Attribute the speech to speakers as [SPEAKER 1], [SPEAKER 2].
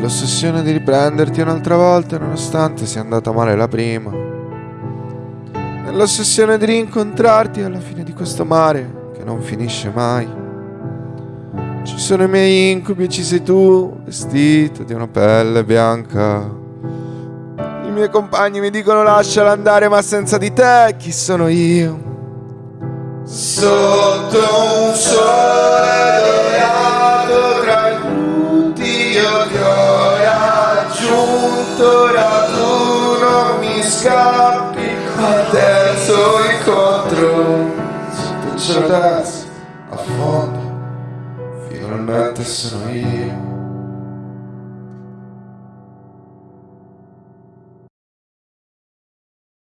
[SPEAKER 1] Nell'ossessione di riprenderti un'altra volta nonostante sia andata male la prima. Nell'ossessione di rincontrarti alla fine di questo mare che non finisce mai. Ci sono i miei incubi e ci sei tu, vestito di una pelle bianca. I miei compagni mi dicono lasciala andare, ma senza di te chi sono io? Sotto mi scappi al terzo incontro. Sotto il cielo terzo, a fondo, finalmente sono io.